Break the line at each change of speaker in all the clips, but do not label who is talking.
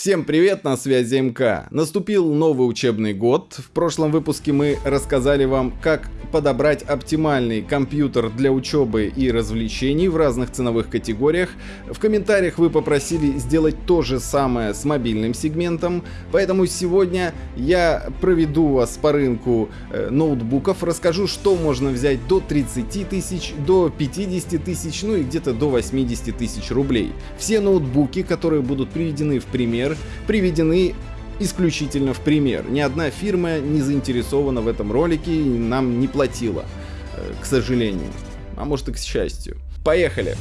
Всем привет, на связи МК. Наступил новый учебный год. В прошлом выпуске мы рассказали вам, как подобрать оптимальный компьютер для учебы и развлечений в разных ценовых категориях. В комментариях вы попросили сделать то же самое с мобильным сегментом, поэтому сегодня я проведу вас по рынку э, ноутбуков, расскажу, что можно взять до 30 тысяч, до 50 тысяч, ну и где-то до 80 тысяч рублей. Все ноутбуки, которые будут приведены в пример, пример приведены исключительно в пример. Ни одна фирма не заинтересована в этом ролике и нам не платила, э, к сожалению. А может и к счастью. Поехали!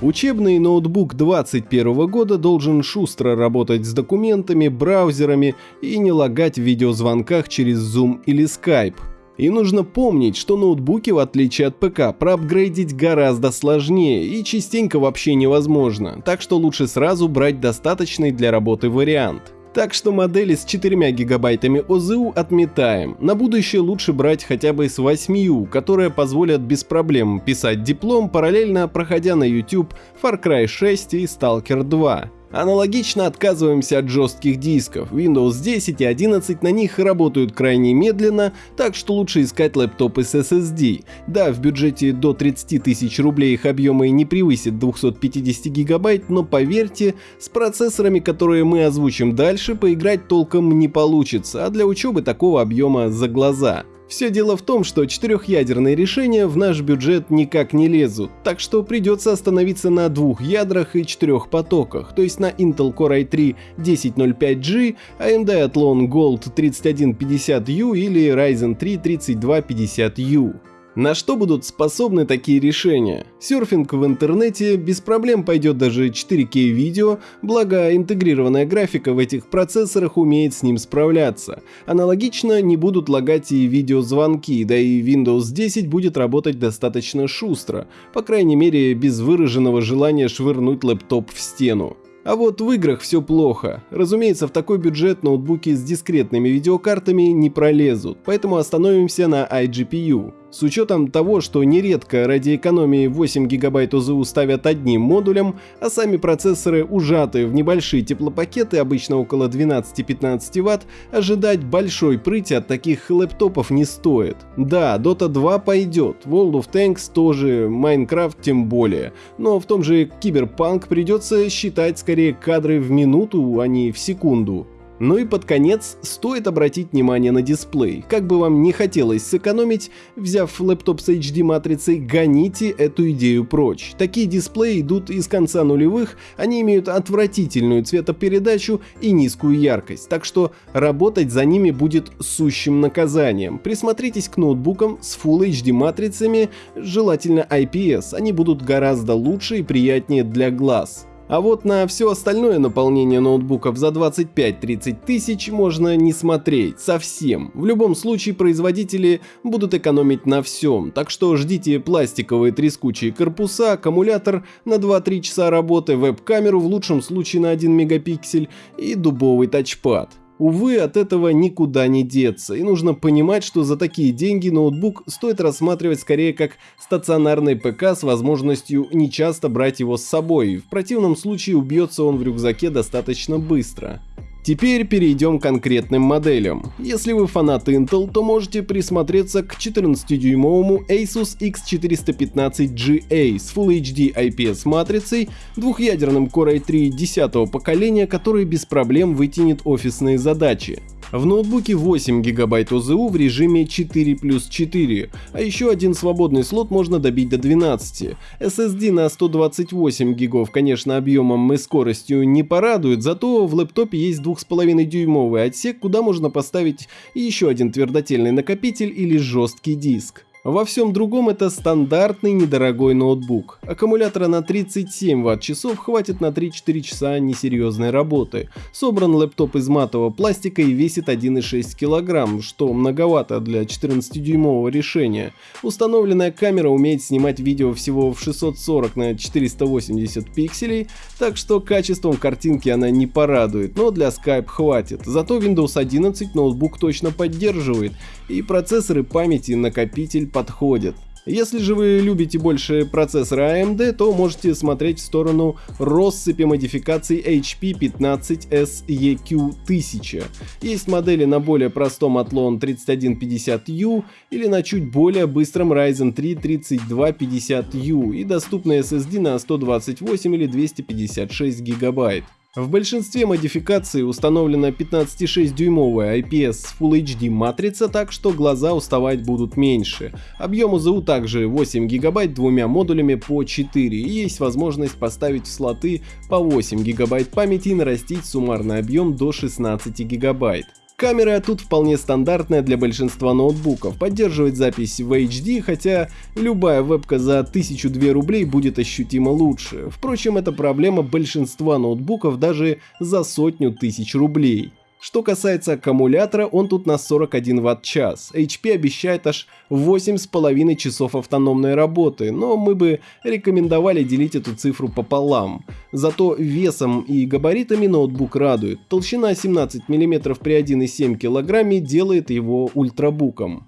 Учебный ноутбук 2021 года должен шустро работать с документами, браузерами и не лагать в видеозвонках через Zoom или Skype. И нужно помнить, что ноутбуки, в отличие от ПК, проапгрейдить гораздо сложнее и частенько вообще невозможно, так что лучше сразу брать достаточный для работы вариант. Так что модели с 4 гигабайтами ОЗУ отметаем. На будущее лучше брать хотя бы с 8, которые позволят без проблем писать диплом, параллельно проходя на YouTube Far Cry 6 и Stalker 2. Аналогично отказываемся от жестких дисков. Windows 10 и 11 на них работают крайне медленно, так что лучше искать лэптопы с SSD. Да, в бюджете до 30 тысяч рублей их объемы не превысит 250 гигабайт, но поверьте, с процессорами, которые мы озвучим дальше, поиграть толком не получится, а для учебы такого объема за глаза. Все дело в том, что четырехъядерные решения в наш бюджет никак не лезут, так что придется остановиться на двух ядрах и четырех потоках, то есть на Intel Core i3 1005G, AMD Athlon Gold 3150U или Ryzen 3 3250U. На что будут способны такие решения? Серфинг в интернете без проблем пойдет даже 4К видео, благо интегрированная графика в этих процессорах умеет с ним справляться. Аналогично не будут лагать и видеозвонки, да и Windows 10 будет работать достаточно шустро, по крайней мере без выраженного желания швырнуть лэптоп в стену. А вот в играх все плохо. Разумеется, в такой бюджет ноутбуки с дискретными видеокартами не пролезут, поэтому остановимся на iGPU. С учетом того, что нередко ради экономии 8 ГБ ОЗУ ставят одним модулем, а сами процессоры ужаты в небольшие теплопакеты, обычно около 12-15 Вт, ожидать большой прыти от таких лэптопов не стоит. Да, Dota 2 пойдет, World of Tanks тоже, Minecraft тем более, но в том же Киберпанк придется считать скорее кадры в минуту, а не в секунду. Ну и под конец стоит обратить внимание на дисплей. Как бы вам не хотелось сэкономить, взяв лэптоп с HD матрицей, гоните эту идею прочь. Такие дисплеи идут из конца нулевых, они имеют отвратительную цветопередачу и низкую яркость, так что работать за ними будет сущим наказанием. Присмотритесь к ноутбукам с Full HD матрицами, желательно IPS, они будут гораздо лучше и приятнее для глаз. А вот на все остальное наполнение ноутбуков за 25-30 тысяч можно не смотреть совсем. В любом случае производители будут экономить на всем, так что ждите пластиковые трескучие корпуса, аккумулятор на 2-3 часа работы, веб-камеру в лучшем случае на 1 мегапиксель и дубовый тачпад. Увы, от этого никуда не деться, и нужно понимать, что за такие деньги ноутбук стоит рассматривать скорее как стационарный ПК с возможностью нечасто брать его с собой, в противном случае убьется он в рюкзаке достаточно быстро. Теперь перейдем к конкретным моделям. Если вы фанат Intel, то можете присмотреться к 14-дюймовому Asus X415GA с Full HD IPS матрицей, двухъядерным Core i3 10 поколения, который без проблем вытянет офисные задачи. В ноутбуке 8 ГБ ОЗУ в режиме 4 плюс 4, а еще один свободный слот можно добить до 12. SSD на 128 ГБ, конечно, объемом и скоростью не порадует, зато в лэптопе есть 2,5 дюймовый отсек, куда можно поставить еще один твердотельный накопитель или жесткий диск. Во всем другом это стандартный недорогой ноутбук. Аккумулятора на 37 Вт-часов хватит на 3-4 часа несерьезной работы. Собран лэптоп из матового пластика и весит 1,6 кг, что многовато для 14-дюймового решения. Установленная камера умеет снимать видео всего в 640 на 480 пикселей, так что качеством картинки она не порадует, но для Skype хватит. Зато Windows 11 ноутбук точно поддерживает, и процессоры памяти накопитель подходит. Если же вы любите больше процессора AMD, то можете смотреть в сторону россыпи модификаций HP 15S EQ1000. Есть модели на более простом Athlon 3150U или на чуть более быстром Ryzen 3 3250U и доступны SSD на 128 или 256 гигабайт. В большинстве модификаций установлена 15,6-дюймовая IPS Full HD матрица, так что глаза уставать будут меньше. Объем УЗУ также 8 ГБ двумя модулями по 4 и есть возможность поставить в слоты по 8 ГБ памяти и нарастить суммарный объем до 16 ГБ. Камера тут вполне стандартная для большинства ноутбуков, поддерживает запись в HD, хотя любая вебка за 1002 рублей будет ощутимо лучше. Впрочем, это проблема большинства ноутбуков даже за сотню тысяч рублей. Что касается аккумулятора, он тут на 41 Вт-час. HP обещает аж 8,5 часов автономной работы, но мы бы рекомендовали делить эту цифру пополам. Зато весом и габаритами ноутбук радует. Толщина 17 мм при 1,7 кг делает его ультрабуком.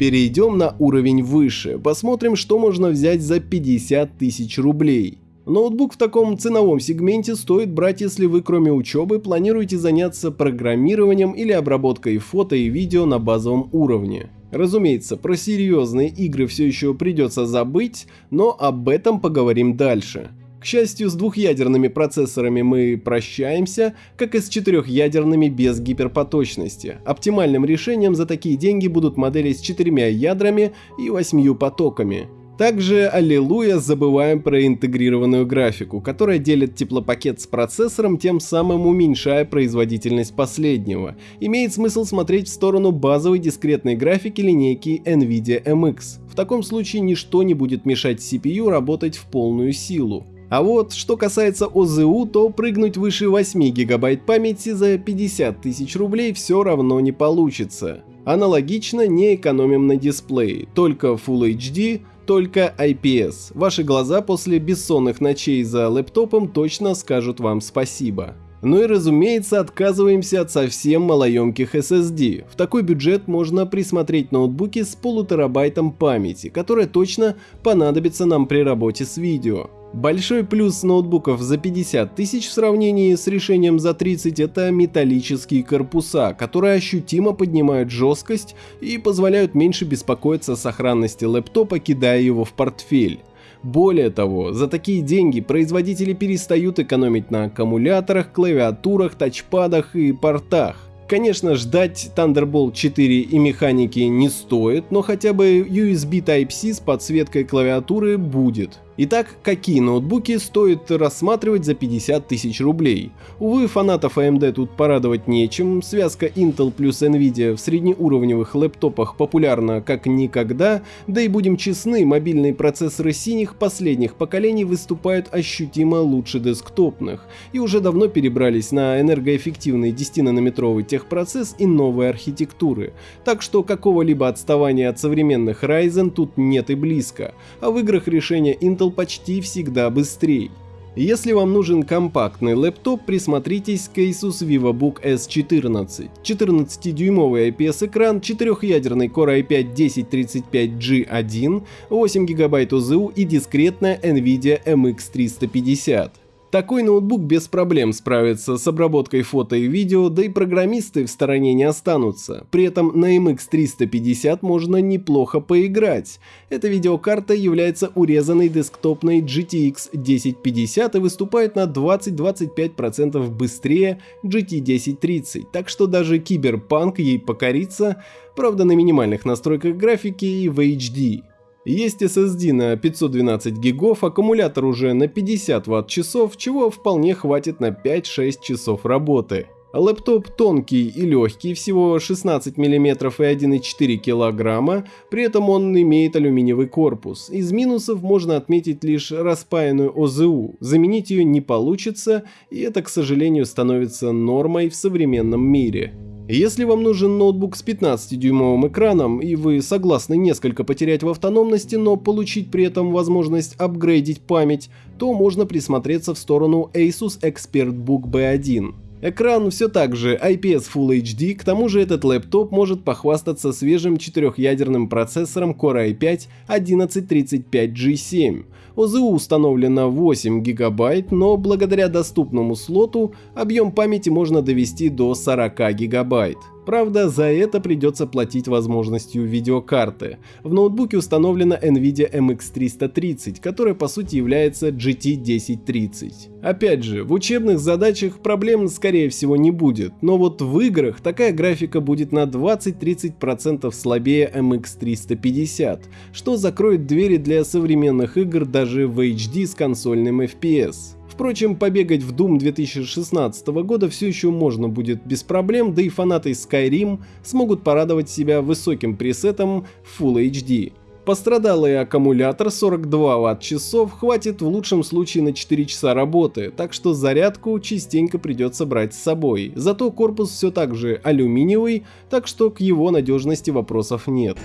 Перейдем на уровень выше, посмотрим, что можно взять за 50 тысяч рублей. Ноутбук в таком ценовом сегменте стоит брать, если вы кроме учебы планируете заняться программированием или обработкой фото и видео на базовом уровне. Разумеется, про серьезные игры все еще придется забыть, но об этом поговорим дальше. К счастью, с двухъядерными процессорами мы прощаемся, как и с четырехъядерными без гиперпоточности. Оптимальным решением за такие деньги будут модели с четырьмя ядрами и восьмью потоками. Также, аллилуйя, забываем про интегрированную графику, которая делит теплопакет с процессором, тем самым уменьшая производительность последнего. Имеет смысл смотреть в сторону базовой дискретной графики линейки NVIDIA MX. В таком случае ничто не будет мешать CPU работать в полную силу. А вот, что касается ОЗУ, то прыгнуть выше 8 гигабайт памяти за 50 тысяч рублей все равно не получится. Аналогично не экономим на дисплее, только Full HD, только IPS. Ваши глаза после бессонных ночей за лэптопом точно скажут вам спасибо. Ну и разумеется отказываемся от совсем малоемких SSD. В такой бюджет можно присмотреть ноутбуки с полутерабайтом памяти, которая точно понадобится нам при работе с видео. Большой плюс ноутбуков за 50 тысяч в сравнении с решением за 30 это металлические корпуса, которые ощутимо поднимают жесткость и позволяют меньше беспокоиться о сохранности лэптопа, кидая его в портфель. Более того, за такие деньги производители перестают экономить на аккумуляторах, клавиатурах, тачпадах и портах. Конечно, ждать Thunderbolt 4 и механики не стоит, но хотя бы USB Type-C с подсветкой клавиатуры будет. Итак, какие ноутбуки стоит рассматривать за 50 тысяч рублей? Увы, фанатов AMD тут порадовать нечем, связка Intel плюс Nvidia в среднеуровневых лэптопах популярна как никогда, да и будем честны, мобильные процессоры синих последних поколений выступают ощутимо лучше десктопных. И уже давно перебрались на энергоэффективный 10-нанометровый техпроцесс и новые архитектуры, так что какого-либо отставания от современных Ryzen тут нет и близко, а в играх решения Intel Intel почти всегда быстрее. Если вам нужен компактный лэптоп, присмотритесь к Asus VivoBook S14. 14-дюймовый IPS-экран, 4-ядерный Core i5-1035G1, 8 ГБ ОЗУ и дискретная NVIDIA MX350. Такой ноутбук без проблем справится с обработкой фото и видео, да и программисты в стороне не останутся. При этом на MX 350 можно неплохо поиграть. Эта видеокарта является урезанной десктопной GTX 1050 и выступает на 20-25% быстрее GT 1030, так что даже киберпанк ей покорится, правда на минимальных настройках графики и в HD. Есть SSD на 512 гигов, аккумулятор уже на 50 Вт-часов, чего вполне хватит на 5-6 часов работы. Лэптоп тонкий и легкий, всего 16 мм и 1,4 кг, при этом он имеет алюминиевый корпус. Из минусов можно отметить лишь распаянную ОЗУ, заменить ее не получится, и это, к сожалению, становится нормой в современном мире. Если вам нужен ноутбук с 15-дюймовым экраном и вы согласны несколько потерять в автономности, но получить при этом возможность апгрейдить память, то можно присмотреться в сторону Asus ExpertBook B1. Экран все так же IPS Full HD, к тому же этот лэптоп может похвастаться свежим четырехъядерным процессором Core i5-1135G7. ОЗУ установлено 8 ГБ, но благодаря доступному слоту объем памяти можно довести до 40 ГБ. Правда, за это придется платить возможностью видеокарты. В ноутбуке установлена NVIDIA MX330, которая по сути является GT 1030. Опять же, в учебных задачах проблем скорее всего не будет, но вот в играх такая графика будет на 20-30% слабее MX350, что закроет двери для современных игр даже в HD с консольным FPS. Впрочем, побегать в Doom 2016 года все еще можно будет без проблем, да и фанаты Skyrim смогут порадовать себя высоким пресетом Full HD. Пострадалый аккумулятор 42 Вт-часов хватит в лучшем случае на 4 часа работы, так что зарядку частенько придется брать с собой. Зато корпус все так же алюминиевый, так что к его надежности вопросов нет.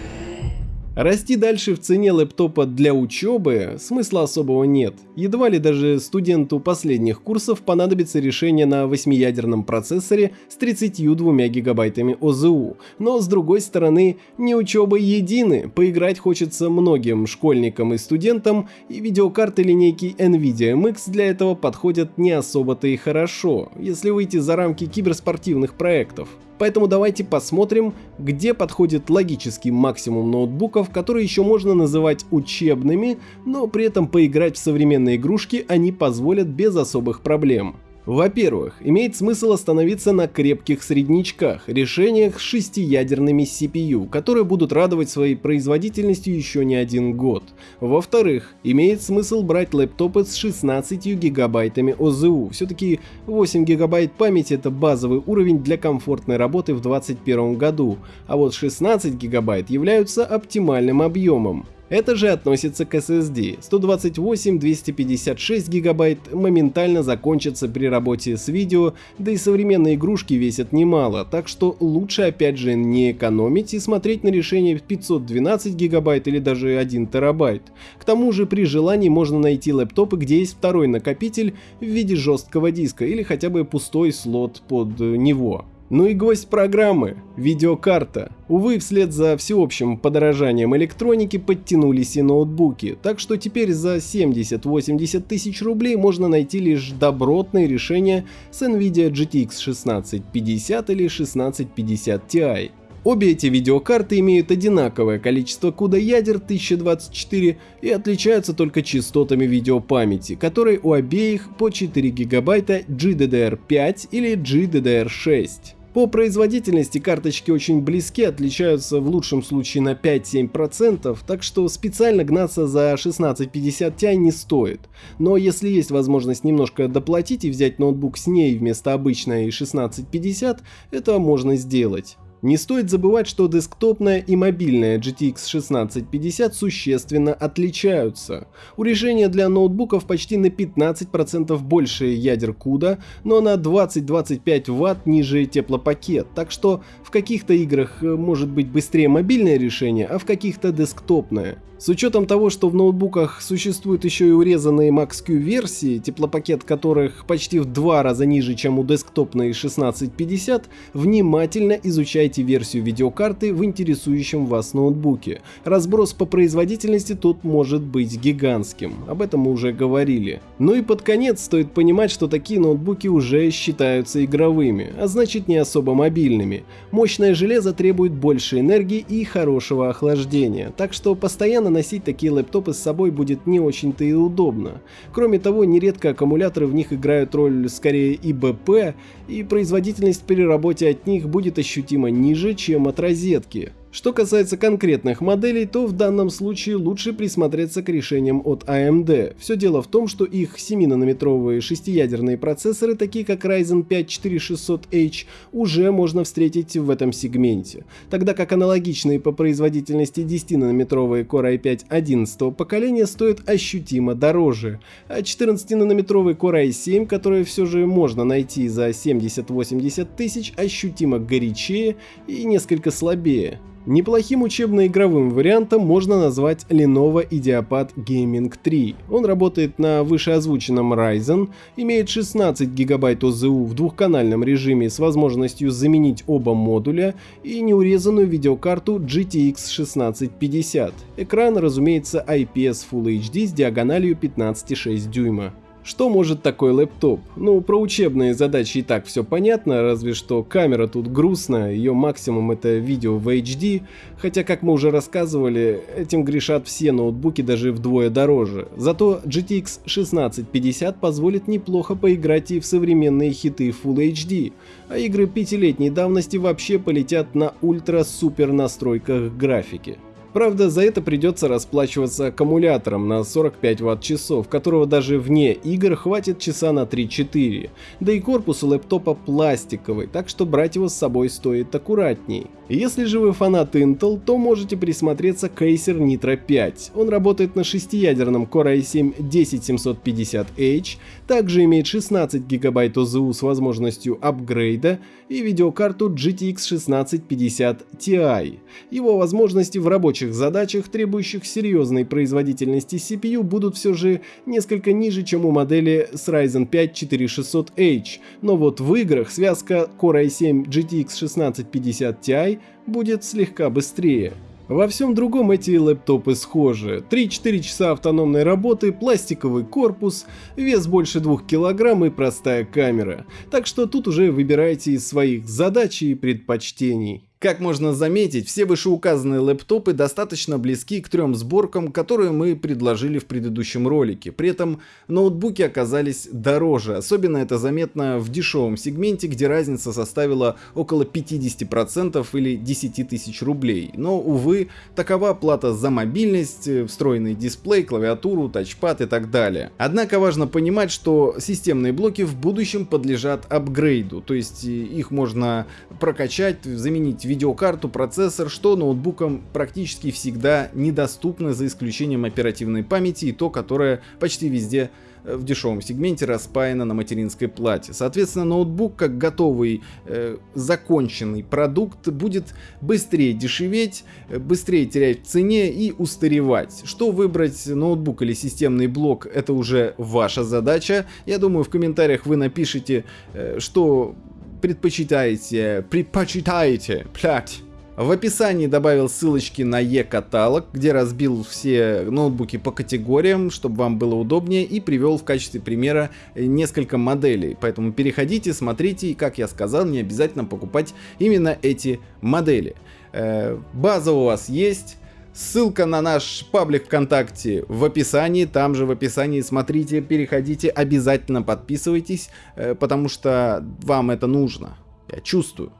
Расти дальше в цене лэптопа для учебы смысла особого нет. Едва ли даже студенту последних курсов понадобится решение на 8-ядерном процессоре с 32 гигабайтами ОЗУ. Но с другой стороны, не учеба едины, поиграть хочется многим школьникам и студентам, и видеокарты линейки NVIDIA MX для этого подходят не особо-то и хорошо, если выйти за рамки киберспортивных проектов. Поэтому давайте посмотрим, где подходит логический максимум ноутбуков, которые еще можно называть учебными, но при этом поиграть в современные игрушки они позволят без особых проблем. Во-первых, имеет смысл остановиться на крепких среднячках, решениях с шестиядерными CPU, которые будут радовать своей производительностью еще не один год. Во-вторых, имеет смысл брать лэптопы с 16 гигабайтами ОЗУ, все-таки 8 гигабайт памяти это базовый уровень для комфортной работы в 2021 году, а вот 16 гигабайт являются оптимальным объемом. Это же относится к SSD. 128-256 гигабайт моментально закончатся при работе с видео, да и современные игрушки весят немало, так что лучше опять же не экономить и смотреть на решение 512 гигабайт или даже 1 терабайт. К тому же при желании можно найти лэптопы, где есть второй накопитель в виде жесткого диска или хотя бы пустой слот под него. Ну и гость программы – видеокарта. Увы, вслед за всеобщим подорожанием электроники подтянулись и ноутбуки, так что теперь за 70-80 тысяч рублей можно найти лишь добротные решения с NVIDIA GTX 1650 или 1650 Ti. Обе эти видеокарты имеют одинаковое количество CUDA ядер 1024 и отличаются только частотами видеопамяти, которые у обеих по 4 гигабайта GDDR5 или GDDR6. По производительности карточки очень близки, отличаются в лучшем случае на 5-7%, так что специально гнаться за 1650 Ti не стоит. Но если есть возможность немножко доплатить и взять ноутбук с ней вместо обычной 1650, это можно сделать. Не стоит забывать, что десктопная и мобильная GTX 1650 существенно отличаются. У решения для ноутбуков почти на 15% больше ядер CUDA, но на 20-25 Вт ниже теплопакет, так что в каких-то играх э, может быть быстрее мобильное решение, а в каких-то десктопное. С учетом того, что в ноутбуках существуют еще и урезанные Max-Q версии, теплопакет которых почти в два раза ниже, чем у десктопной 1650, внимательно изучайте версию видеокарты в интересующем вас ноутбуке. Разброс по производительности тут может быть гигантским, об этом мы уже говорили. Ну и под конец стоит понимать, что такие ноутбуки уже считаются игровыми, а значит не особо мобильными. Мощное железо требует больше энергии и хорошего охлаждения, так что постоянно постоянно носить такие лэптопы с собой будет не очень-то и удобно. Кроме того, нередко аккумуляторы в них играют роль скорее ИБП, и производительность при работе от них будет ощутимо ниже, чем от розетки. Что касается конкретных моделей, то в данном случае лучше присмотреться к решениям от AMD. Все дело в том, что их 7-нанометровые шестиядерные процессоры, такие как Ryzen 5 4600H, уже можно встретить в этом сегменте, тогда как аналогичные по производительности 10-нанометровые Core i5 11 поколения стоят ощутимо дороже, а 14-нанометровый Core i7, который все же можно найти за 70-80 тысяч, ощутимо горячее и несколько слабее. Неплохим учебно-игровым вариантом можно назвать Lenovo Ideapad Gaming 3. Он работает на вышеозвученном Ryzen, имеет 16 ГБ ОЗУ в двухканальном режиме с возможностью заменить оба модуля и неурезанную видеокарту GTX 1650. Экран, разумеется, IPS Full HD с диагональю 15,6 дюйма. Что может такой лэптоп? Ну, про учебные задачи и так все понятно, разве что камера тут грустная, ее максимум это видео в HD, хотя, как мы уже рассказывали, этим грешат все ноутбуки даже вдвое дороже. Зато GTX 1650 позволит неплохо поиграть и в современные хиты Full HD, а игры пятилетней давности вообще полетят на ультра-супер настройках графики. Правда, за это придется расплачиваться аккумулятором на 45 ватт-часов, которого даже вне игр хватит часа на 3-4. Да и корпус у лэптопа пластиковый, так что брать его с собой стоит аккуратней. Если же вы фанат Intel, то можете присмотреться к Acer Nitro 5. Он работает на шестиядерном Core i7-10750H, также имеет 16 ГБ ОЗУ с возможностью апгрейда и видеокарту GTX 1650 Ti. Его возможности в рабочих задачах, требующих серьезной производительности CPU, будут все же несколько ниже, чем у модели с Ryzen 5 4600H, но вот в играх связка Core i7 GTX 1650 Ti будет слегка быстрее. Во всем другом эти лэптопы схожи. 3-4 часа автономной работы, пластиковый корпус, вес больше 2 кг и простая камера. Так что тут уже выбирайте из своих задач и предпочтений.
Как можно заметить, все вышеуказанные лэптопы достаточно близки к трем сборкам, которые мы предложили в предыдущем ролике. При этом ноутбуки оказались дороже, особенно это заметно в дешевом сегменте, где разница составила около 50% или 10 тысяч рублей. Но, увы, такова плата за мобильность, встроенный дисплей, клавиатуру, тачпад и так далее. Однако важно понимать, что системные блоки в будущем подлежат апгрейду, то есть их можно прокачать, заменить видеокарту, процессор, что ноутбукам практически всегда недоступно за исключением оперативной памяти и то, которое почти везде э, в дешевом сегменте распаяно на материнской плате. Соответственно, ноутбук как готовый э, законченный продукт будет быстрее дешеветь, э, быстрее терять в цене и устаревать. Что выбрать, ноутбук или системный блок, это уже ваша задача. Я думаю, в комментариях вы напишите, э, что предпочитаете, предпочитаете, блядь. В описании добавил ссылочки на e-каталог, где разбил все ноутбуки по категориям, чтобы вам было удобнее, и привел в качестве примера несколько моделей. Поэтому переходите, смотрите, и, как я сказал, не обязательно покупать именно эти модели. Э, база у вас есть, Ссылка на наш паблик ВКонтакте в описании, там же в описании смотрите, переходите, обязательно подписывайтесь, э, потому что вам это нужно. Я чувствую.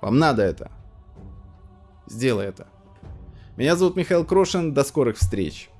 Вам надо это. Сделай это. Меня зовут Михаил Крошин, до скорых встреч.